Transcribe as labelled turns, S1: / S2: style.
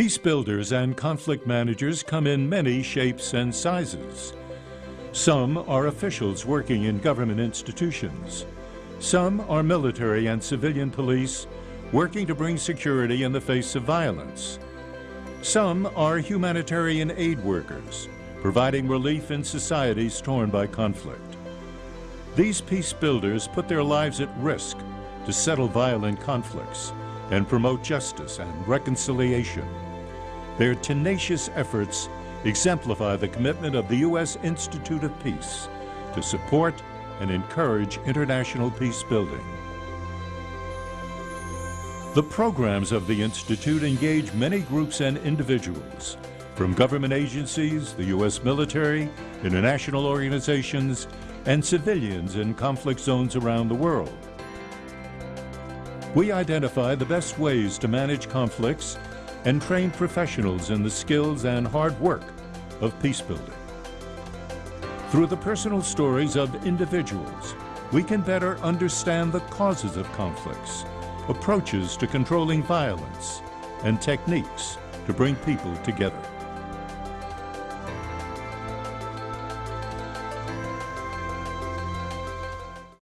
S1: Peace builders and conflict managers come in many shapes and sizes. Some are officials working in government institutions. Some are military and civilian police working to bring security in the face of violence. Some are humanitarian aid workers providing relief in societies torn by conflict. These peace builders put their lives at risk to settle violent conflicts and promote justice and reconciliation. Their tenacious efforts exemplify the commitment of the U.S. Institute of Peace to support and encourage international peace building. The programs of the Institute engage many groups and individuals, from government agencies, the U.S. military, international organizations, and civilians in conflict zones around the world. We identify the best ways to manage conflicts and train professionals in the skills and hard work of peacebuilding. Through the personal stories of individuals, we can better understand the causes of conflicts, approaches to controlling violence, and techniques to bring people together.